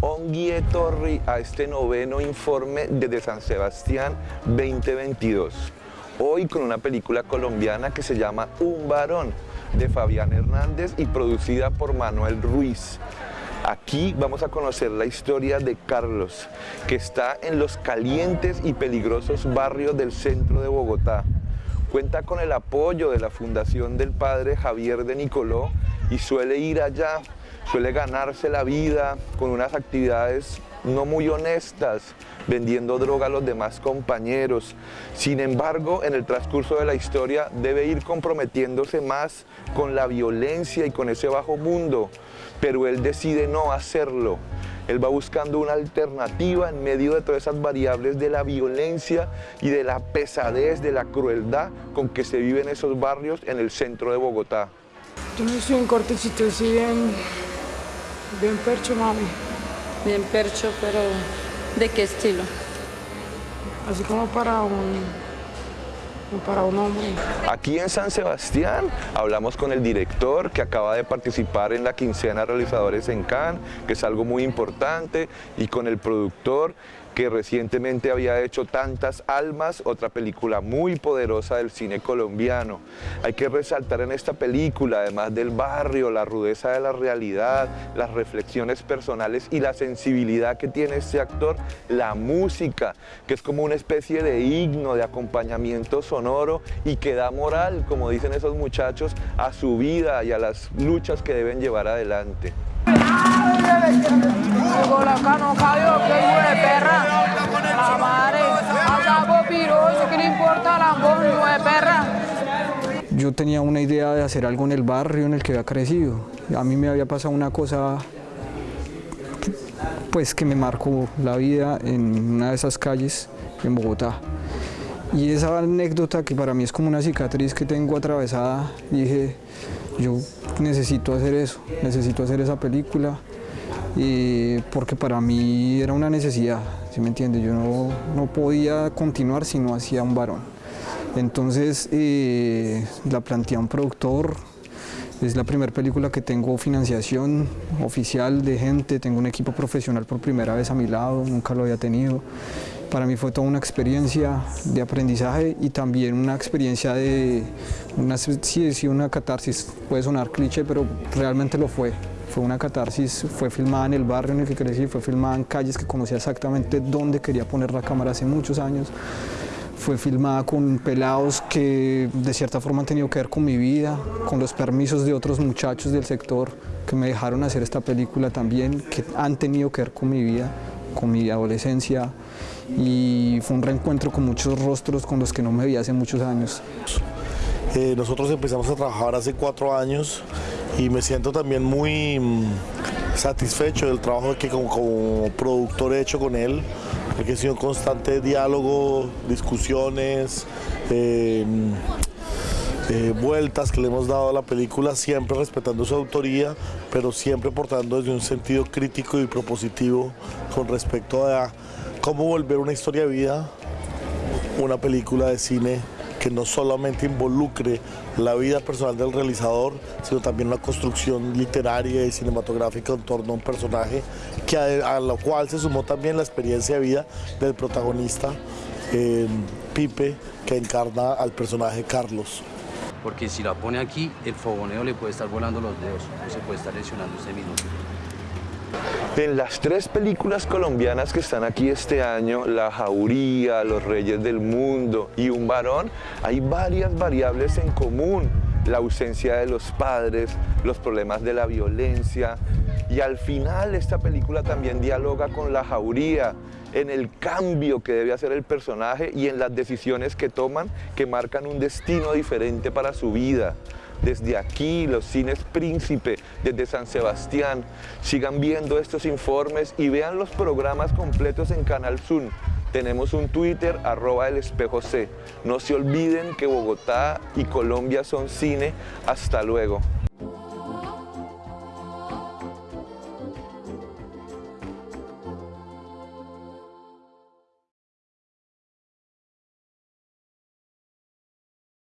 Onguie Torri a este noveno informe desde San Sebastián 2022. Hoy con una película colombiana que se llama Un varón de Fabián Hernández y producida por Manuel Ruiz. Aquí vamos a conocer la historia de Carlos, que está en los calientes y peligrosos barrios del centro de Bogotá. Cuenta con el apoyo de la Fundación del Padre Javier de Nicoló y suele ir allá, suele ganarse la vida con unas actividades no muy honestas, vendiendo droga a los demás compañeros. Sin embargo, en el transcurso de la historia debe ir comprometiéndose más con la violencia y con ese bajo mundo, pero él decide no hacerlo. Él va buscando una alternativa en medio de todas esas variables de la violencia y de la pesadez, de la crueldad con que se vive en esos barrios en el centro de Bogotá. Yo soy un cortecito así bien, bien percho, mami. Bien percho, pero ¿de qué estilo? Así como para un, para un hombre. Aquí en San Sebastián hablamos con el director que acaba de participar en la quincena realizadores en Cannes, que es algo muy importante, y con el productor que recientemente había hecho Tantas Almas, otra película muy poderosa del cine colombiano. Hay que resaltar en esta película, además del barrio, la rudeza de la realidad, las reflexiones personales y la sensibilidad que tiene este actor, la música, que es como una especie de himno, de acompañamiento sonoro y que da moral, como dicen esos muchachos, a su vida y a las luchas que deben llevar adelante. Yo tenía una idea de hacer algo en el barrio en el que había crecido. A mí me había pasado una cosa pues que me marcó la vida en una de esas calles en Bogotá. Y esa anécdota que para mí es como una cicatriz que tengo atravesada, dije, yo necesito hacer eso, necesito hacer esa película, porque para mí era una necesidad, ¿sí me entiende? Yo no, no podía continuar si no hacía un varón. Entonces eh, la planteé a un productor, es la primera película que tengo financiación oficial de gente, tengo un equipo profesional por primera vez a mi lado, nunca lo había tenido. Para mí fue toda una experiencia de aprendizaje y también una experiencia de, una, sí, sí, una catarsis, puede sonar cliché, pero realmente lo fue. Fue una catarsis, fue filmada en el barrio en el que crecí, fue filmada en calles que conocía exactamente dónde quería poner la cámara hace muchos años. Fue filmada con pelados que de cierta forma han tenido que ver con mi vida, con los permisos de otros muchachos del sector que me dejaron hacer esta película también, que han tenido que ver con mi vida, con mi adolescencia y fue un reencuentro con muchos rostros con los que no me vi hace muchos años. Eh, nosotros empezamos a trabajar hace cuatro años y me siento también muy mm, satisfecho del trabajo que como, productor he hecho con él, porque ha sido un constante diálogo, discusiones, eh, eh, vueltas que le hemos dado a la película, siempre respetando su autoría, pero siempre portando desde un sentido crítico y propositivo con respecto a cómo volver una historia de vida, una película de cine que no solamente involucre la vida personal del realizador, sino también una construcción literaria y cinematográfica en torno a un personaje que a, lo cual se sumó también la experiencia de vida del protagonista, eh, Pipe, que encarna al personaje Carlos porque si la pone aquí, el fogoneo le puede estar volando los dedos o se puede estar lesionando ese minuto. En las tres películas colombianas que están aquí este año, La Jauría, Los Reyes del Mundo y Un Varón, hay varias variables en común. La ausencia de los padres, los problemas de la violencia y al final esta película también dialoga con La Jauría, en el cambio que debe hacer el personaje y en las decisiones que toman que marcan un destino diferente para su vida. Desde aquí, los cines Príncipe, desde San Sebastián, sigan viendo estos informes y vean los programas completos en Canal Zoom. Tenemos un Twitter, arroba el espejo C. No se olviden que Bogotá y Colombia son cine. Hasta luego.